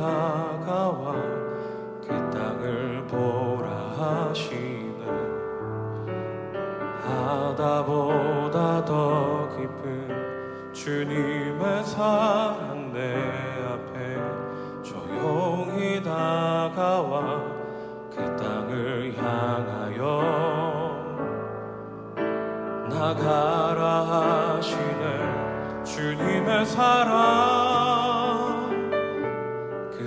다가와 그 땅을 보라 하시네. 바다보다 더 깊은 주님의 사랑 내 앞에 조용히 다가와 그 땅을 향하여 나가라 하시네. 주님의 사랑.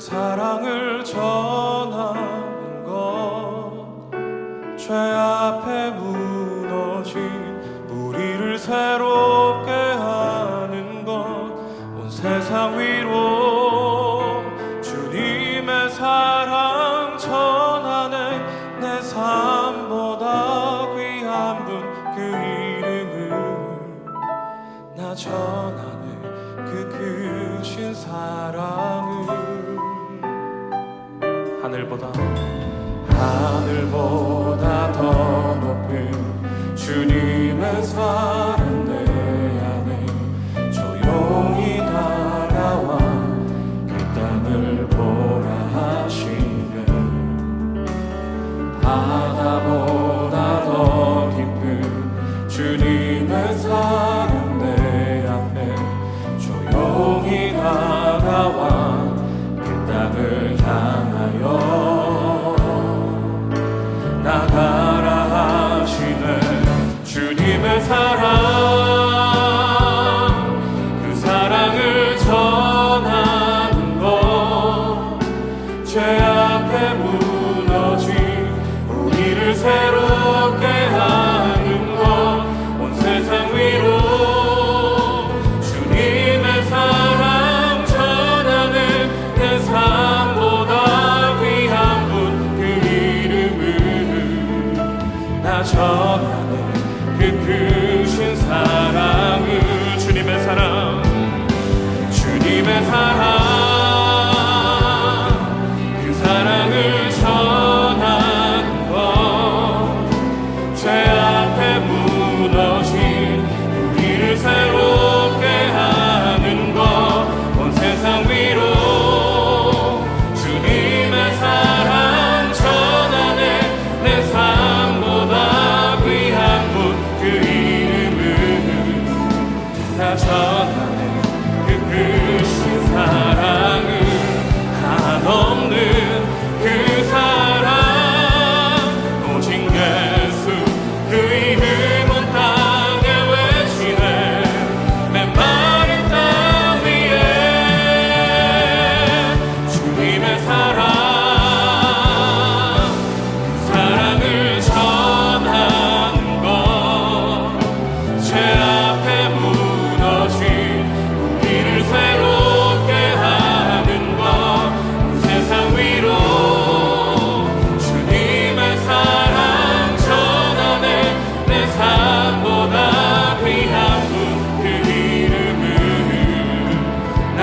사랑을 전하는 것죄 앞에 무너진 우리를 새롭게 하는 것. 온 세상 위로 주님의 사랑 전하네. 내 삶보다 귀한 분 그 이름을 나 전하네. 그 크신 사랑을 하늘보다. 하늘보다 더 높은 주님의 사랑 내 안에 조용히 다가와 그 땅을 보라 하시네. 바다보다 더 깊은 주님의 사랑 내 앞에 조용히 다가와 그 땅을 향 하여 나 전하네. 그 크신 사랑을 주님의 사랑 주님의 사랑 나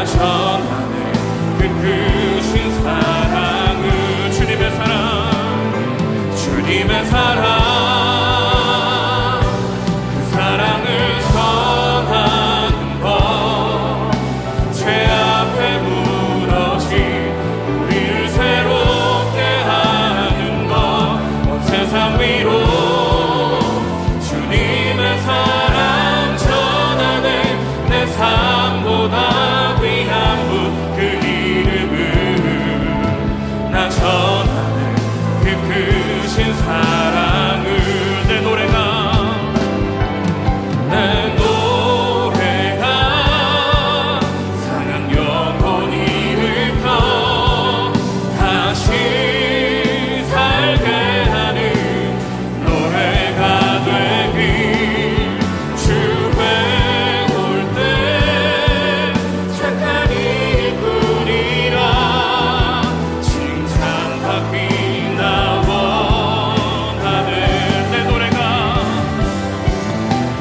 나 전하네 그크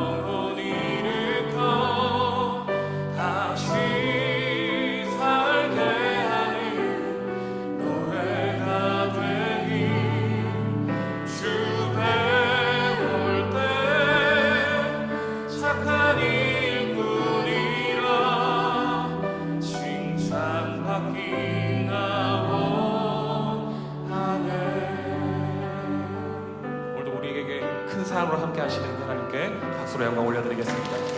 Oh. 사랑으로 함께 하시는 하나님께 박수로 영광 올려드리겠습니다.